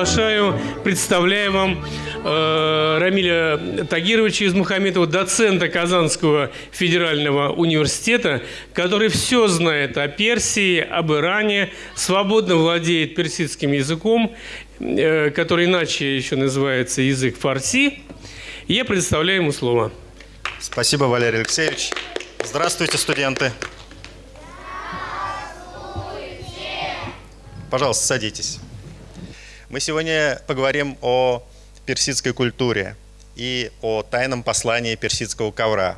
Приглашаю, представляю вам э, Рамиля Тагировича из Мухаметова, доцента Казанского федерального университета, который все знает о Персии, об Иране, свободно владеет персидским языком, э, который иначе еще называется язык фарси. Я предоставляю ему слово. Спасибо, Валерий Алексеевич. Здравствуйте, студенты. Пожалуйста, садитесь. Мы сегодня поговорим о персидской культуре и о тайном послании персидского ковра.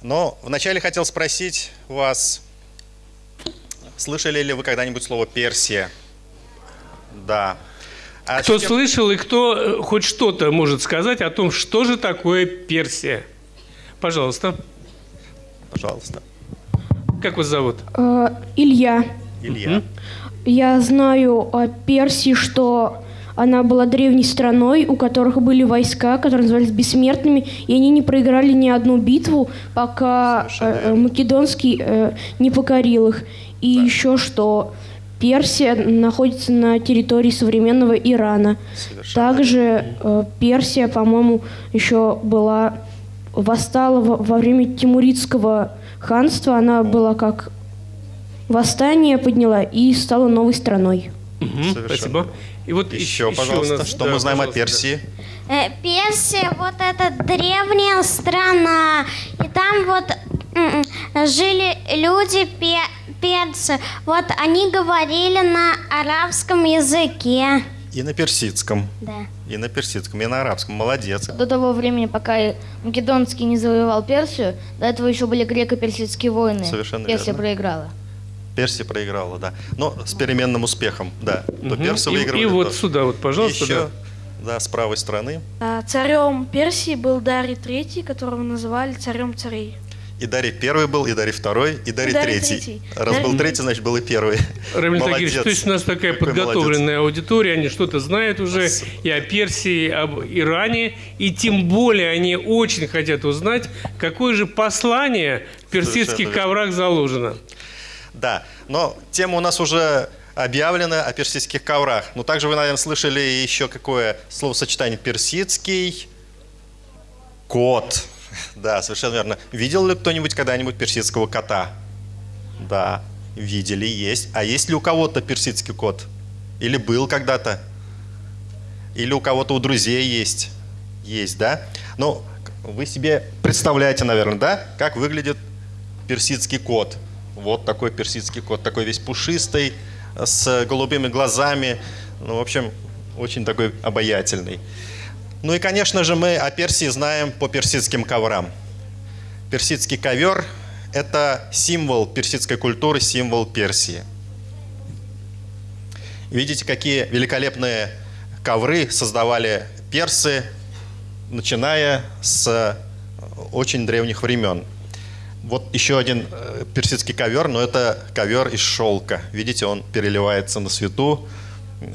Но вначале хотел спросить вас, слышали ли вы когда-нибудь слово «Персия»? Да. А кто чем... слышал и кто э, хоть что-то может сказать о том, что же такое Персия? Пожалуйста. Пожалуйста. Как вас зовут? Э, Илья. Илья. Я знаю о Персии, что она была древней страной, у которых были войска, которые назывались бессмертными, и они не проиграли ни одну битву, пока э, Македонский э, не покорил их. И да. еще что Персия находится на территории современного Ирана. Совершенно Также э, Персия, по-моему, еще была восстала во, во время Тимуридского ханства. Она была как восстание подняла и стала новой страной. Угу, спасибо. И вот еще, еще пожалуйста, нас, что да, мы знаем о Персии? Э, Персия, вот это древняя страна, и там вот жили люди персы. Вот они говорили на арабском языке. И на персидском. Да. И на персидском, и на арабском. Молодец. До того времени, пока Македонский не завоевал Персию, до этого еще были греко-персидские войны. Совершенно Персия верно. проиграла. Персия проиграла, да. Но с переменным успехом, да. То угу. персы выиграли. И, и вот то. сюда вот, пожалуйста. Еще, да. да, с правой стороны. А, царем Персии был Дарий III, которого называли царем царей. И Дарий первый был, и Дарий второй, и Дарий, и Дарий третий. третий. Раз Дарий... был третий, значит, был и первый. Рамиль Тагирович, то есть у нас такая Какой подготовленная молодец. аудитория, они что-то знают уже и о Персии, и об Иране, и тем более они очень хотят узнать, какое же послание в персидских коврах заложено. Да, но тема у нас уже объявлена о персидских коврах. Но также вы, наверное, слышали еще какое словосочетание персидский кот. Да, совершенно верно. Видел ли кто-нибудь когда-нибудь персидского кота? Да, видели, есть. А есть ли у кого-то персидский кот? Или был когда-то? Или у кого-то у друзей есть? Есть, да? Ну, вы себе представляете, наверное, да, как выглядит персидский кот. Вот такой персидский кот, такой весь пушистый, с голубыми глазами. Ну, в общем, очень такой обаятельный. Ну и, конечно же, мы о Персии знаем по персидским коврам. Персидский ковер – это символ персидской культуры, символ Персии. Видите, какие великолепные ковры создавали персы, начиная с очень древних времен. Вот еще один э, персидский ковер, но это ковер из шелка. Видите, он переливается на свету.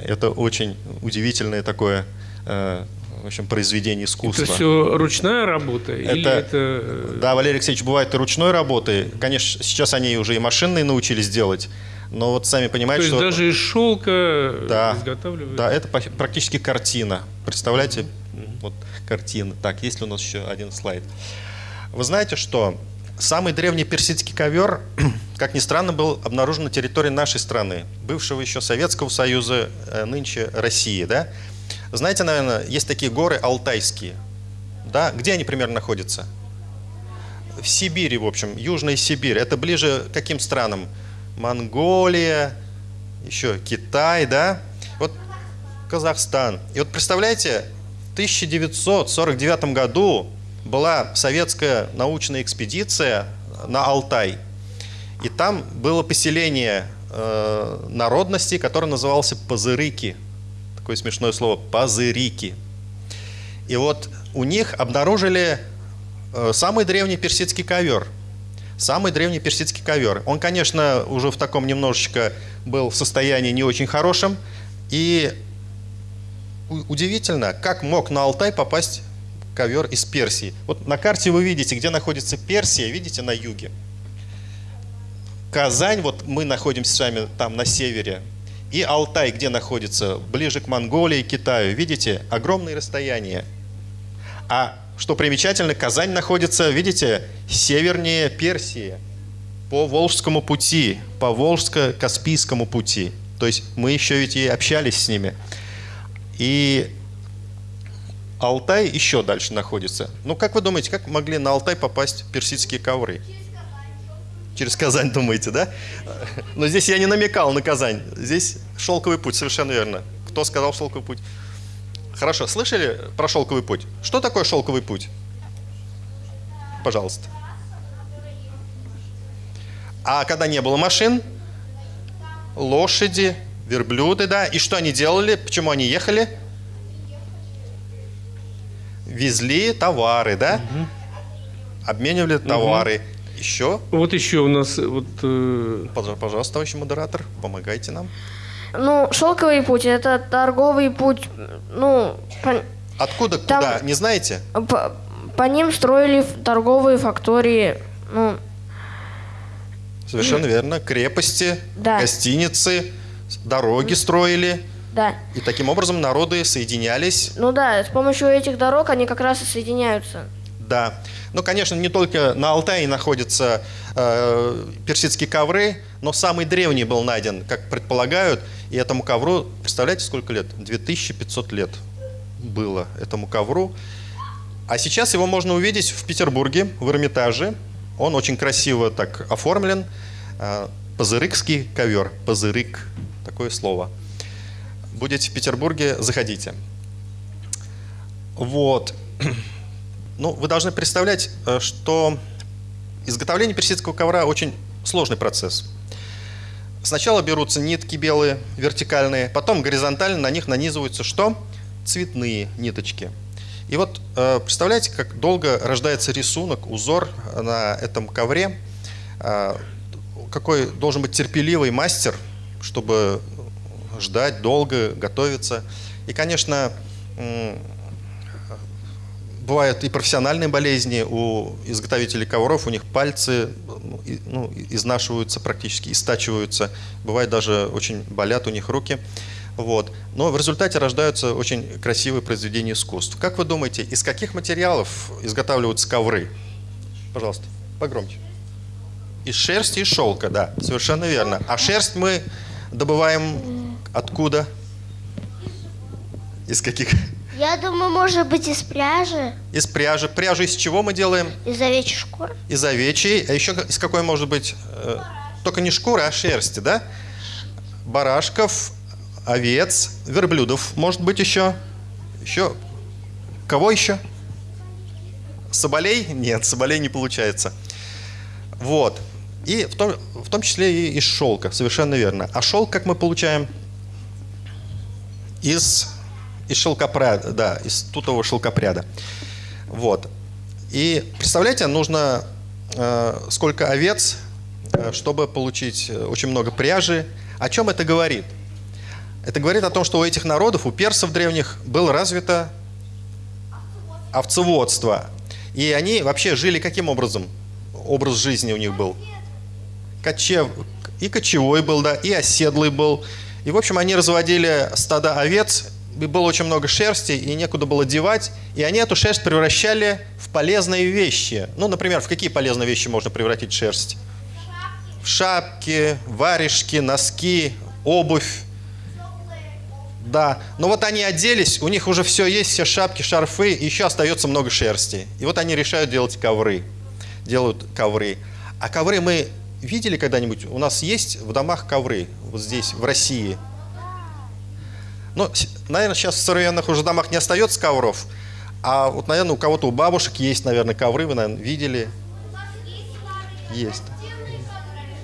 Это очень удивительное такое э, в общем, произведение искусства. Это все ручная работа? Это, или это... Э, да, Валерий Алексеевич, бывает и ручной работы. Конечно, сейчас они уже и машинные научились делать. Но вот сами понимаете, То есть что... даже из шелка да, изготавливают? Да, это практически картина. Представляете? Mm-hmm. Вот картина. Так, есть ли у нас еще один слайд? Вы знаете, что Самый древний персидский ковер, как ни странно, был обнаружен на территории нашей страны, бывшего еще Советского Союза, э, нынче России. Да? Знаете, наверное, есть такие горы алтайские. Да? Где они примерно находятся? В Сибири, в общем, Южная Сибирь. Это ближе к каким странам? Монголия, еще Китай, да? Вот Казахстан. И вот представляете, в 1949 году была советская научная экспедиция на Алтай. И там было поселение э, народности, которое называлось Пазырыки. Такое смешное слово Пазырики. И вот у них обнаружили э, самый древний персидский ковер. Самый древний персидский ковер. Он, конечно, уже в таком немножечко был в состоянии не очень хорошем. И удивительно, как мог на Алтай попасть ковер из Персии. Вот на карте вы видите, где находится Персия, видите, на юге. Казань, вот мы находимся с вами там на севере. И Алтай, где находится? Ближе к Монголии, Китаю. Видите, огромные расстояния. А что примечательно, Казань находится, видите, севернее Персии, по Волжскому пути, по Волжско-Каспийскому пути. То есть мы еще ведь и общались с ними. И Алтай еще дальше находится. Ну, как вы думаете, как могли на Алтай попасть персидские ковры? Через Казань, думаете, да? Но здесь я не намекал на Казань. Здесь шелковый путь, совершенно верно. Кто сказал шелковый путь? Хорошо, слышали про шелковый путь? Что такое шелковый путь? Пожалуйста. А когда не было машин, лошади, верблюды, да, и что они делали? Почему они ехали? Везли товары, да? Обменивали товары. Еще? Вот еще у нас вот э, Пожа- Пожалуйста, товарищ модератор, помогайте нам. Ну, шелковый путь это торговый путь. Ну, по, Откуда, Там- куда, не знаете? по- по ним строили торговые фактории. Ну, Совершенно верно. Крепости, Да. гостиницы, дороги строили. Да. И таким образом народы соединялись. Ну да, с помощью этих дорог они как раз и соединяются. Да. Ну, конечно, не только на Алтае находятся э, персидские ковры, но самый древний был найден, как предполагают. И этому ковру, представляете, сколько лет? 2500 лет было этому ковру. А сейчас его можно увидеть в Петербурге, в Эрмитаже. Он очень красиво так оформлен. Э, Пазырыкский ковер. Пазырык. Такое слово. Будете в Петербурге, заходите. Вот. Ну, вы должны представлять, э, что изготовление персидского ковра очень сложный процесс. Сначала берутся нитки белые, вертикальные, потом горизонтально на них нанизываются что? Цветные ниточки. И вот э, представляете, как долго рождается рисунок, узор на этом ковре. Э, Какой должен быть терпеливый мастер, чтобы ждать долго, готовиться. И, конечно, бывают и профессиональные болезни у изготовителей ковров, у них пальцы ну, ну, изнашиваются практически, истачиваются, бывает даже очень болят у них руки. Вот. Но в результате рождаются очень красивые произведения искусств. Как вы думаете, из каких материалов изготавливаются ковры? Пожалуйста, погромче. Из шерсти и шелка, да, совершенно верно. А шерсть мы добываем откуда? Из каких? Я думаю, может быть, из пряжи, Из пряжи. Пряжу из чего мы делаем? из овечьей шкуры. Из овечьей. А еще из какой может быть? э, Только не шкуры, а шерсти, да? Барашков, овец, верблюдов. Может быть еще? Еще? Кого еще? Соболей? Нет, соболей не получается. Вот. И в том, в том числе и из шелка, совершенно верно. А шелк, как мы получаем? Из, из шелкопряда, да, из тутового шелкопряда. Вот. И представляете, нужно э, сколько овец, э, чтобы получить э, очень много пряжи. О чем это говорит? Это говорит о том, что у этих народов, у персов древних, было развито овцеводство. И они вообще жили каким образом? Образ жизни у них был. Кочев... И кочевой был, да, и оседлый был. И, в общем, они разводили стада овец, и было очень много шерсти, и некуда было девать. И они эту шерсть превращали в полезные вещи. Ну, например, в какие полезные вещи можно превратить шерсть? В шапки, варежки, носки, обувь. Да, но вот они оделись, у них уже все есть, все шапки, шарфы, и еще остается много шерсти. И вот они решают делать ковры. Делают ковры. А ковры мы видели когда-нибудь? У нас есть в домах ковры, вот здесь, в России. Ну, с- наверное, сейчас в современных уже домах не остается ковров. А вот, наверное, у кого-то, у бабушек есть, наверное, ковры, вы, наверное, видели. Есть.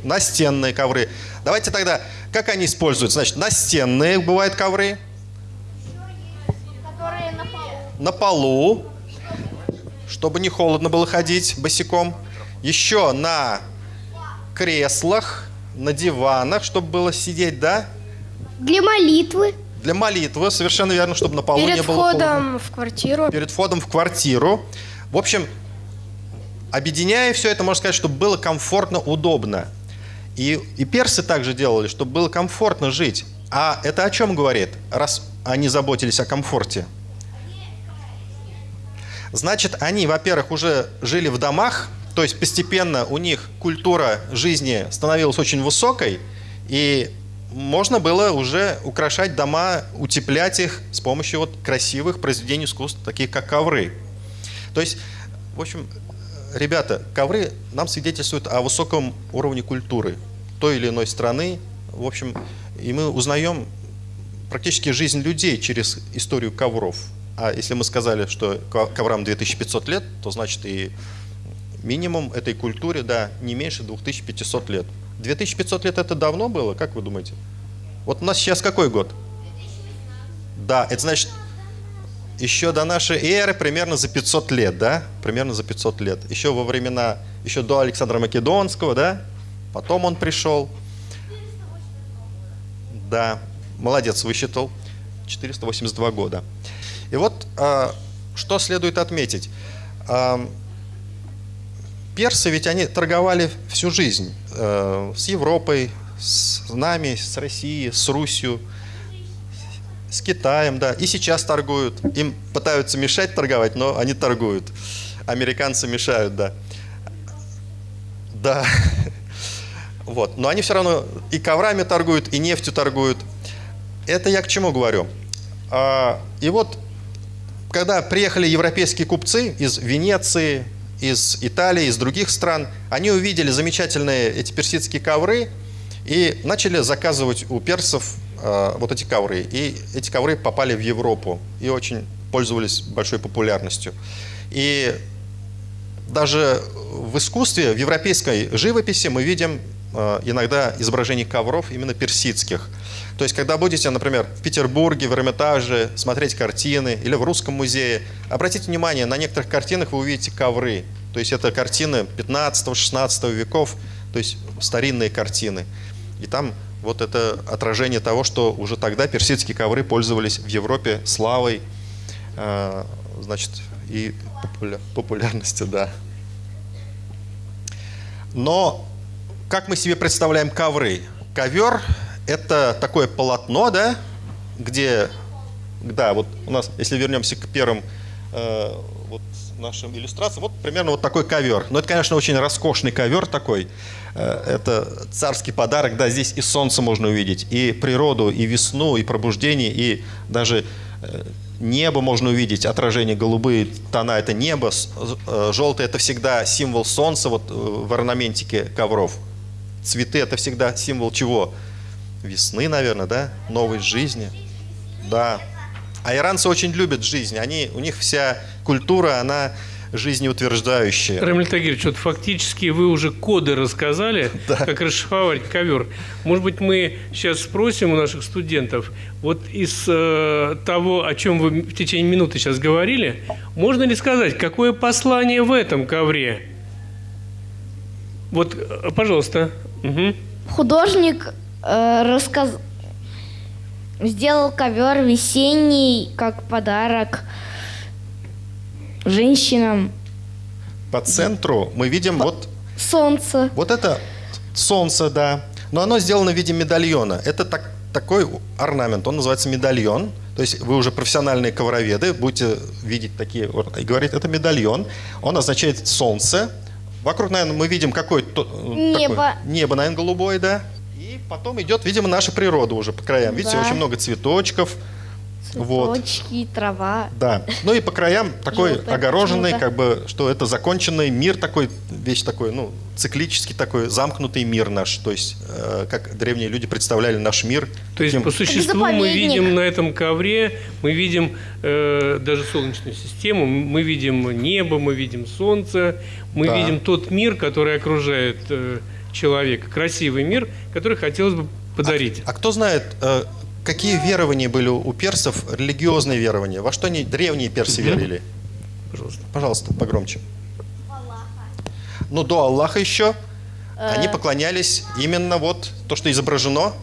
Настенные ковры. Давайте тогда, как они используются? Значит, настенные бывают ковры. На полу, чтобы не холодно было ходить босиком. Еще на креслах, на диванах, чтобы было сидеть, да? Для молитвы. Для молитвы, совершенно верно, чтобы на полу не Перед было холодно входом в квартиру. перед входом в квартиру. В общем, объединяя все это, можно сказать, чтобы было комфортно, удобно. И, и персы также делали, чтобы было комфортно жить. А это о чем говорит, раз они заботились о комфорте? Значит, они, во-первых, уже жили в домах, то есть постепенно у них культура жизни становилась очень высокой, и можно было уже украшать дома, утеплять их с помощью вот красивых произведений искусства, таких как ковры. То есть, в общем, ребята, ковры нам свидетельствуют о высоком уровне культуры той или иной страны. В общем, и мы узнаем практически жизнь людей через историю ковров. А если мы сказали, что коврам 2500 лет, то значит и минимум этой культуре, да, не меньше 2500 лет. 2500 лет это давно было, как вы думаете? Вот у нас сейчас какой год? Да, это значит еще до нашей эры примерно за 500 лет, да? Примерно за 500 лет. Еще во времена, еще до Александра Македонского, да? Потом он пришел. Да, молодец, высчитал. 482 года. И вот а, что следует отметить. Персы ведь они торговали всю жизнь э, с Европой, с нами, с Россией, с Русью, с Китаем, да, и сейчас торгуют. Им пытаются мешать торговать, но они торгуют. Американцы мешают, да. Да. Вот. Но они все равно и коврами торгуют, и нефтью торгуют. Это я к чему говорю? А, и вот когда приехали европейские купцы из Венеции, из Италии, из других стран, они увидели замечательные эти персидские ковры и начали заказывать у персов э, вот эти ковры. И эти ковры попали в Европу и очень пользовались большой популярностью. И даже в искусстве, в европейской живописи мы видим э, иногда изображения ковров именно персидских – то есть, когда будете, например, в Петербурге, в Эрмитаже смотреть картины или в Русском музее, обратите внимание, на некоторых картинах вы увидите ковры. То есть, это картины 15-16 веков, то есть старинные картины. И там вот это отражение того, что уже тогда персидские ковры пользовались в Европе славой, э, значит, и популярностью, да. Но как мы себе представляем ковры? Ковер это такое полотно, да, где, да, вот у нас, если вернемся к первым э, вот нашим иллюстрациям, вот примерно вот такой ковер. Но это, конечно, очень роскошный ковер такой. Э, это царский подарок, да, здесь и солнце можно увидеть, и природу, и весну, и пробуждение, и даже э, небо можно увидеть, отражение голубые тона – это небо, э, желтый – это всегда символ солнца вот э, в орнаментике ковров. Цветы – это всегда символ чего? Весны, наверное, да, новой жизни. Да. А иранцы очень любят жизнь. Они, у них вся культура, она жизнеутверждающая. Рамиль Тагирович, вот фактически вы уже коды рассказали, да. как расшифровать ковер. Может быть, мы сейчас спросим у наших студентов, вот из э, того, о чем вы в течение минуты сейчас говорили, можно ли сказать, какое послание в этом ковре? Вот, э, пожалуйста. Угу. Художник э, рассказ... сделал ковер весенний как подарок женщинам. По центру мы видим По... вот... Солнце. Вот это солнце, да. Но оно сделано в виде медальона. Это так, такой орнамент, он называется медальон. То есть вы уже профессиональные ковроведы, будете видеть такие, и говорит, это медальон. Он означает солнце. Вокруг, наверное, мы видим какое-то... Небо. Такое, небо, наверное, голубое, да? Потом идет, видимо, наша природа уже по краям. Видите, да. очень много цветочков. Цветочки, вот. трава. Да. Ну и по краям такой Желтая огороженный, как бы, что это законченный мир такой, вещь такой, ну, циклический такой, замкнутый мир наш. То есть, э, как древние люди представляли наш мир. То есть, по существу мы видим на этом ковре, мы видим э, даже Солнечную систему, мы видим небо, мы видим Солнце, мы да. видим тот мир, который окружает э, человека, красивый мир, который хотелось бы подарить. А, а кто знает, э, какие верования были у персов, религиозные верования? Во что они древние персы верили? Пожалуйста. Пожалуйста, погромче. Аллаха. Ну, до Аллаха еще они э. поклонялись именно вот то, что изображено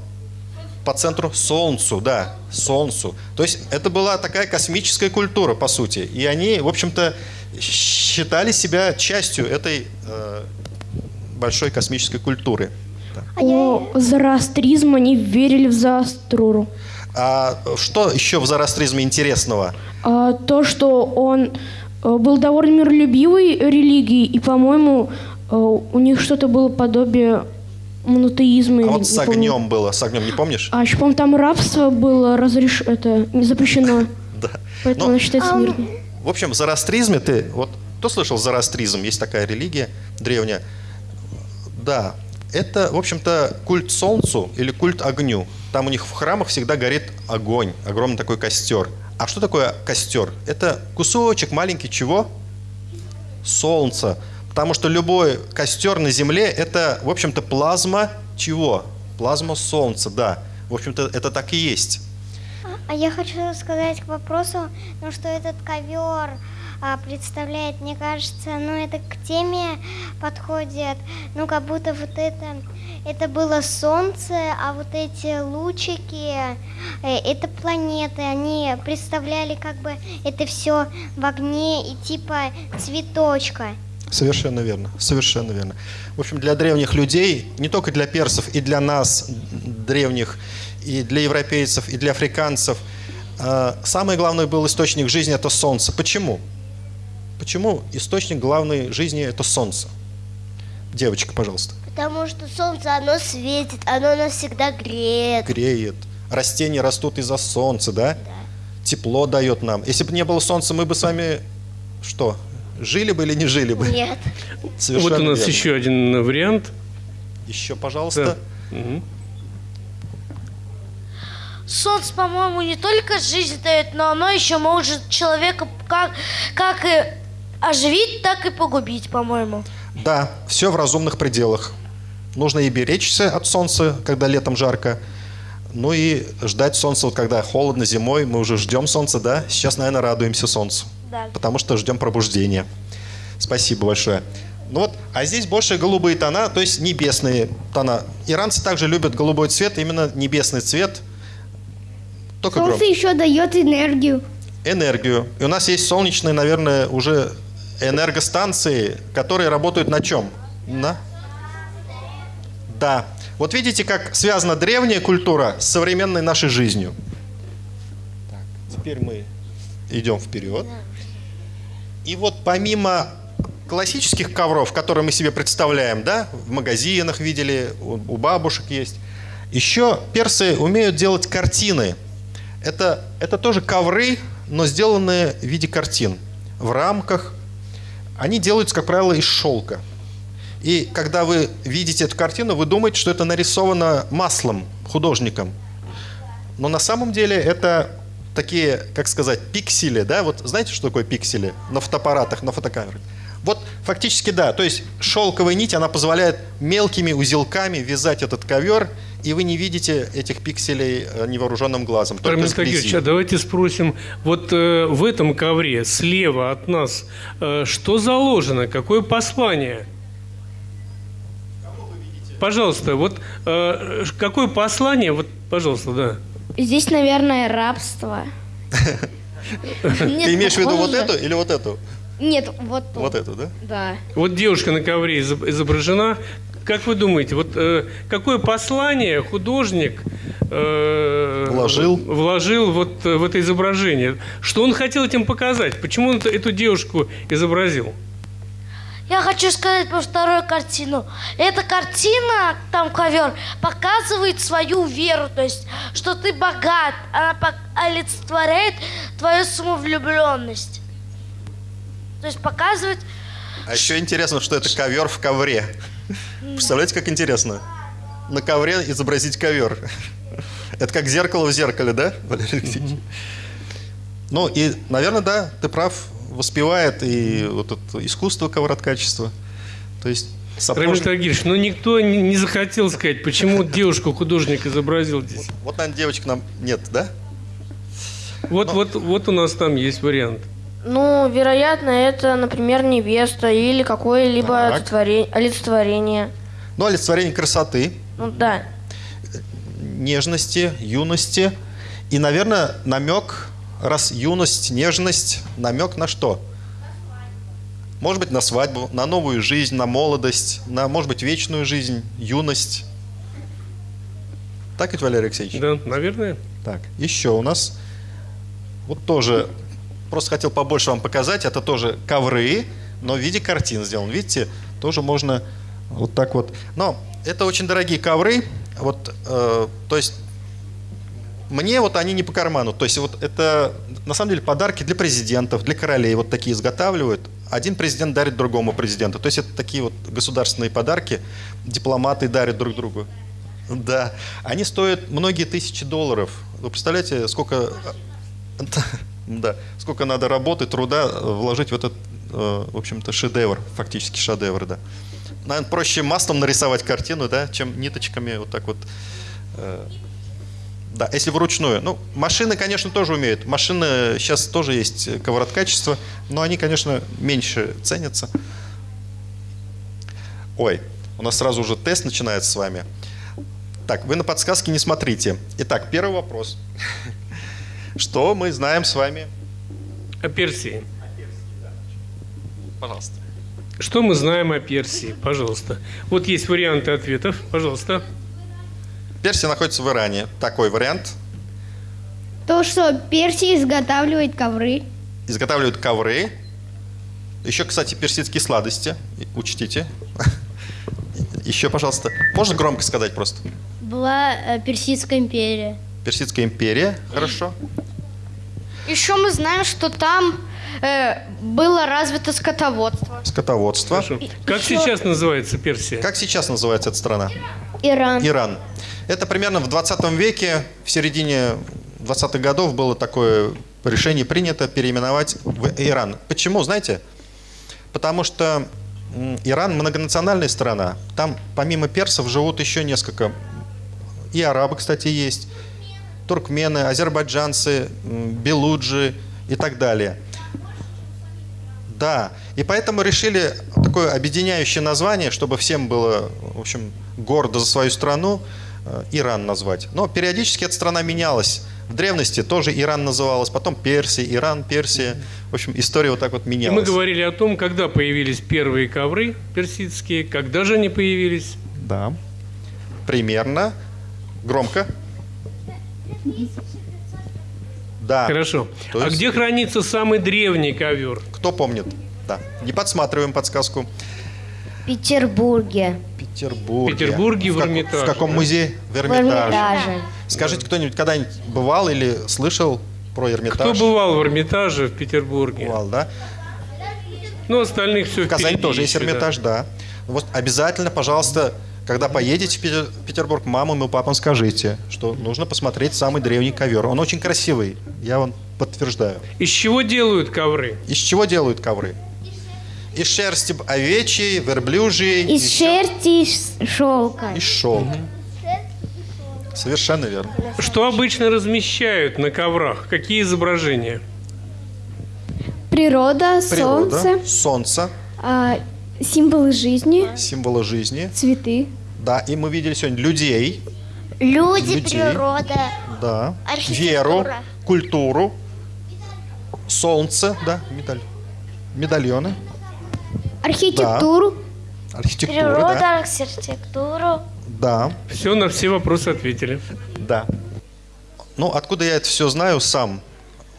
по центру Солнцу, да, Солнцу. То есть это была такая космическая культура, по сути. И они, в общем-то, считали себя частью этой э, большой космической культуры. А. О зороастризм они верили в Зааструру. А что еще в зороастризме интересного? А, то, что он э, был довольно миролюбивой религией, и, по-моему, э, у них что-то было подобие монотеизма. А вот с помню. огнем было, с огнем не помнишь? А еще, по-моему, там рабство было разреш... это не запрещено. Да. Поэтому Ну, оно считается мирным. В общем, в зороастризме ты, вот, кто слышал зороастризм? Есть такая религия древняя. Да, это, в общем-то, культ солнцу или культ огню. Там у них в храмах всегда горит огонь, огромный такой костер. А что такое костер? Это кусочек маленький чего? Солнца. Потому что любой костер на Земле – это, в общем-то, плазма чего? Плазма Солнца, да. В общем-то, это так и есть. А я хочу сказать к вопросу, ну что этот ковер представляет, мне кажется, ну это к теме подходит, ну как будто вот это, это было солнце, а вот эти лучики, э, это планеты, они представляли как бы это все в огне и типа цветочка. Совершенно верно, совершенно верно. В общем, для древних людей, не только для персов, и для нас, древних, и для европейцев, и для африканцев, э, самый главный был источник жизни – это солнце. Почему? Почему источник главной жизни – это солнце? Девочка, пожалуйста. Потому что солнце, оно светит, оно нас всегда греет. Греет. Растения растут из-за солнца, да? Тепло дает нам. Если бы не было солнца, мы бы с вами что? Жили бы или не жили бы? Нет. Совершенно вот у нас верно. еще один вариант. Еще, пожалуйста. Мгм. Солнце, по-моему, не только жизнь дает, но оно еще может человека как, как и оживить, так и погубить, по-моему. Да, все в разумных пределах. Нужно и беречься от солнца, когда летом жарко. Ну и ждать солнца, вот когда холодно зимой, мы уже ждем солнца, да? Сейчас, наверное, радуемся солнцу. Да. Потому что ждем пробуждения. Спасибо большое. Ну вот, а здесь больше голубые тона, то есть небесные тона. Иранцы также любят голубой цвет, именно небесный цвет. Только громко. еще дает энергию. энергию. И у нас есть солнечные, наверное, уже энергостанции, которые работают на чем? На? Да. Вот видите, как связана древняя культура с современной нашей жизнью. Так, теперь мы идем вперед. И вот помимо классических ковров, которые мы себе представляем, да, в магазинах видели, у, бабушек есть, еще персы умеют делать картины. Это, это тоже ковры, но сделанные в виде картин, в рамках. Они делаются, как правило, из шелка. И когда вы видите эту картину, вы думаете, что это нарисовано маслом, художником. Но на самом деле это такие, как сказать, пиксели, да? Вот знаете, что такое пиксели? На фотоаппаратах, на фотокамерах. Вот фактически да, то есть шелковая нить, она позволяет мелкими узелками вязать этот ковер, и вы не видите этих пикселей э, невооруженным глазом. Армен вблизи. Тагирович, а давайте спросим, вот э, в этом ковре слева от нас э, что заложено, какое послание? Пожалуйста, вот э, какое послание, вот, пожалуйста, да. Здесь, наверное, рабство. Ты имеешь в виду вот эту или вот эту? Нет, вот тут. Вот эту, да? Да. Вот девушка на ковре изоб- изображена. Как вы думаете, вот э, какое послание художник э, Вложил. вложил вот э, в это изображение? Что он хотел этим показать? Почему он эту девушку изобразил? Я хочу сказать про вторую картину. Эта картина, там ковер, показывает свою веру, то есть, что ты богат. Она олицетворяет твою самовлюбленность. То есть показывает, А еще интересно, что это ковер в ковре. Представляете, как интересно? На ковре изобразить ковер. Это как зеркало в зеркале, да, Валерий Алексеевич? Ну и, наверное, да, ты прав, воспевает и вот это искусство ковроткачества. То есть Рамиль сапожник... Тагирович, ну никто не, не захотел сказать, почему девушку художник изобразил здесь. Вот, наверное, девочек нам нет, да? Вот, вот, вот у нас там есть вариант. Ну, вероятно, это, например, невеста или какое-либо олицетворение. Ну, олицетворение красоты, Ну да. нежности, юности. И, наверное, намек, раз юность, нежность, намек на что? Может быть, на свадьбу, на новую жизнь, на молодость, на, может быть, вечную жизнь, юность. Так ведь, Валерий Алексеевич? Да, наверное. Так, еще у нас вот тоже, просто хотел побольше вам показать, это тоже ковры, но в виде картин сделан. Видите, тоже можно вот так вот. Но это очень дорогие ковры, вот, э, то есть мне вот они не по карману. То есть вот это на самом деле подарки для президентов, для королей вот такие изготавливают. Один президент дарит другому президенту. То есть это такие вот государственные подарки, дипломаты дарят друг другу. Да, они стоят многие тысячи долларов. Вы представляете, сколько, да, сколько надо работы, труда вложить в этот, э, в общем-то, шедевр, фактически шедевр, да. Наверное, проще маслом нарисовать картину, да, чем ниточками вот так вот э, да, если вручную. Ну, машины, конечно, тоже умеют. Машины сейчас тоже есть ковроткачество, но они, конечно, меньше ценятся. Ой, у нас сразу уже тест начинается с вами. Так, вы на подсказки не смотрите. Итак, первый вопрос. Что мы знаем с вами? О Персии. Пожалуйста. Что мы знаем о Персии? Пожалуйста. Вот есть варианты ответов. Пожалуйста. Персия находится в Иране. Такой вариант. То, что Персия изготавливает ковры. Изготавливают ковры. Еще, кстати, персидские сладости. Учтите. Еще, пожалуйста. Можно громко сказать просто? Была э, Персидская империя. Персидская империя. Хорошо. Еще мы знаем, что там э, было развито скотоводство. Скотоводство. Хорошо. Как сейчас называется Персия? Как сейчас называется эта страна? Иран. Иран. Это примерно в 20 веке, в середине 20-х годов было такое решение принято переименовать в Иран. Почему, знаете? Потому что Иран многонациональная страна. Там помимо персов живут еще несколько. И арабы, кстати, есть. Туркмены, азербайджанцы, белуджи и так далее. Да, и поэтому решили такое объединяющее название, чтобы всем было, в общем, гордо за свою страну, э, Иран назвать. Но периодически эта страна менялась. В древности тоже Иран называлась, потом Персия, Иран, Персия. В общем, история вот так вот И менялась. мы говорили о том, когда появились первые ковры персидские, когда же они появились. Да. Примерно. Громко. Да. Хорошо. То А есть- где хранится самый древний ковер? Кто помнит? Да. Не подсматриваем подсказку. В Петербурге. Петербург. В Петербурге, в как- Эрмитаже, В каком да. музее? В В Эрмитаже. Эрмитаже. Скажите, кто-нибудь когда-нибудь бывал или слышал про Эрмитаж? Кто бывал в Эрмитаже в Петербурге? Бывал, да? Ну, остальных все В Казани тоже есть Эрмитаж, да. Вот обязательно, пожалуйста, когда поедете в Петербург, мамам и папам скажите, что нужно посмотреть самый древний ковер. Он очень красивый, я вам подтверждаю. Из чего делают ковры? Из чего делают ковры? Из шерсти овечьей, верблюжьей. Из еще- шерсти и шелка. Из шелка. Совершенно верно. Что обычно размещают на коврах? Какие изображения? Природа, Природа, солнце, солнце, а, символы жизни, символы жизни. цветы. Да, и мы видели сегодня людей, Люди, Людей. природа. да, веру, культуру, солнце, да, медаль, медальоны, Архитектуру. архитектура, Природа, да, архитектуру. да, Все на все вопросы ответили. да. Ну, откуда я это все знаю сам?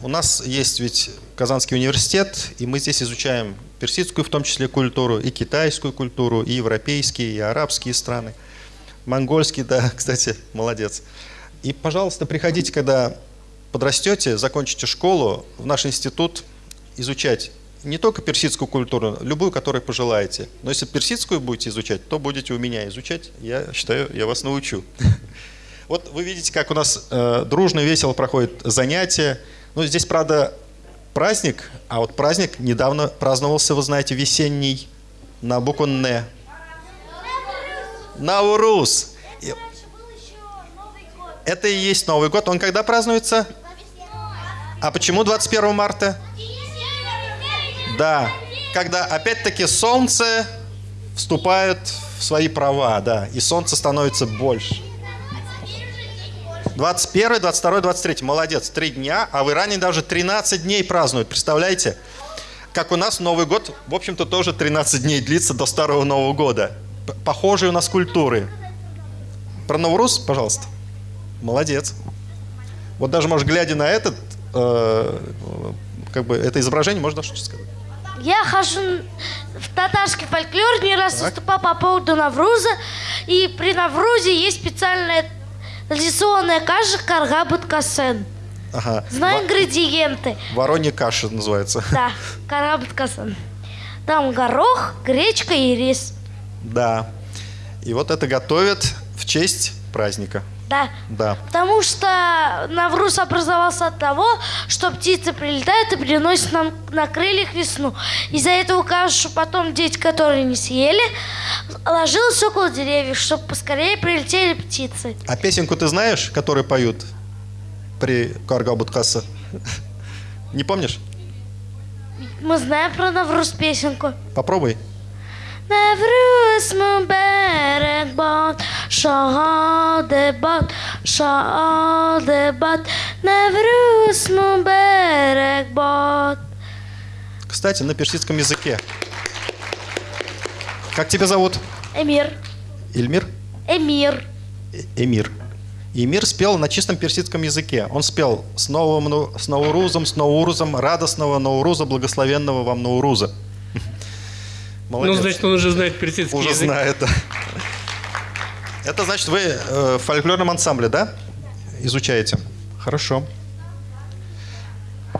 У нас есть ведь Казанский университет, и мы здесь изучаем персидскую в том числе культуру, и китайскую культуру, и европейские, и арабские страны. Монгольский, да, кстати, молодец. И, пожалуйста, приходите, когда подрастете, закончите школу, в наш институт изучать не только персидскую культуру, любую, которую пожелаете. Но если персидскую будете изучать, то будете у меня изучать. Я считаю, я вас научу. Вот вы видите, как у нас э, дружно, весело проходит занятия. Ну, здесь, правда, праздник, а вот праздник недавно праздновался, вы знаете, весенний, на букву «Н». Наурус. Это и есть Новый год. Он когда празднуется? А почему 21 марта? Да, когда опять-таки солнце вступает в свои права, да, и солнце становится больше. 21, 22, 23. Молодец. Три дня, а в Иране даже 13 дней празднуют. Представляете? Как у нас Новый год, в общем-то, тоже 13 дней длится до Старого Нового года. Похожие у нас культуры. Про Навруз, пожалуйста. Молодец. Вот даже, может, глядя на этот, э, как бы, это изображение, можно что-то сказать? Я хожу в татарский фольклор, не раз Так. выступал по поводу Навруза. И при Наврузе есть специальная традиционная каша карга буткасен. Ага. Знаю ингредиенты. Воронья каша называется. Да, карга буткасен. Там горох, гречка и рис. Да. И вот это готовят в честь праздника. Да. Да. Потому что Навруз образовался от того, что птицы прилетают и приносят нам на крыльях весну. Из-за этого кашу потом дети, которые не съели, ложилась около деревьев, чтобы поскорее прилетели птицы. А песенку ты знаешь, которую поют при Каргабуткаса? Не помнишь? Мы знаем про Навруз песенку. Попробуй. Навруз мубарак бат, шаде бат, шаде бат. Навруз мубарак бат. Кстати, на персидском языке. Как тебя зовут? Эмир, Ильмир? Эмир. Э- Эмир. Эмир спел на чистом персидском языке. Он спел с, новым, ну- с Наурузом, с Наурузом, радостного Науруза, благословенного вам Науруза. Ну, Молодец. значит, он уже знает персидский Уже язык. знает. да. Это значит, вы э, в фольклорном ансамбле, да? Изучаете? Хорошо.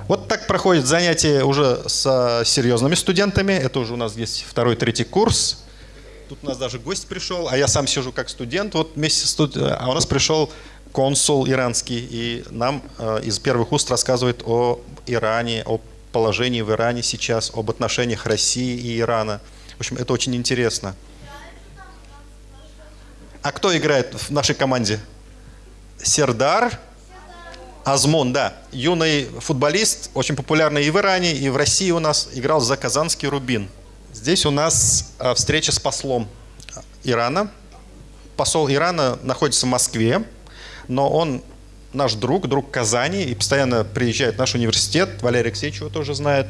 Вот так проходит занятие уже с серьезными студентами. Это уже у нас есть второй, третий курс. Тут у нас даже гость пришел, а я сам сижу как студент. Вот вместе студ- А у нас пришел консул иранский, и нам э, из первых уст рассказывает о Иране, о положении в Иране сейчас, об отношениях России и Ирана. В общем, это очень интересно. А кто играет в нашей команде? Сердар Азмон, да. Юный футболист, очень популярный и в Иране, и в России у нас. Играл за Казанский Рубин. Здесь у нас а, встреча с послом Ирана. Посол Ирана находится в Москве, но он наш друг, друг Казани, и постоянно приезжает в наш университет. Валерий Алексеевич его тоже знает.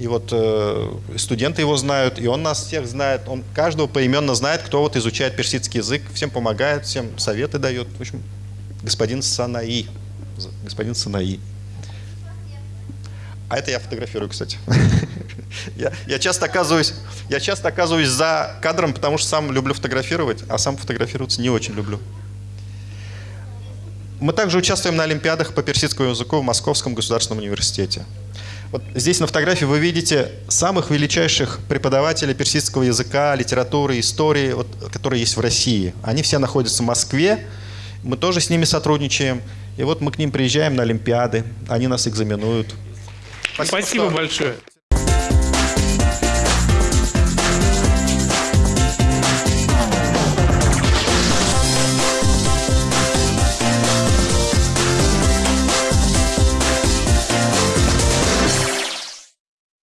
И вот э, студенты его знают, и он нас всех знает. Он каждого поименно знает, кто вот изучает персидский язык, всем помогает, всем советы дает. В общем, господин Санаи. Господин Санаи. А это я фотографирую, кстати. Я, я часто оказываюсь, я часто оказываюсь за кадром, потому что сам люблю фотографировать, а сам фотографироваться не очень люблю. Мы также участвуем на олимпиадах по персидскому языку в Московском государственном университете. Вот здесь на фотографии вы видите самых величайших преподавателей персидского языка, литературы, истории, вот, которые есть в России. Они все находятся в Москве, мы тоже с ними сотрудничаем. И вот мы к ним приезжаем на олимпиады, они нас экзаменуют. Спасибо что- большое.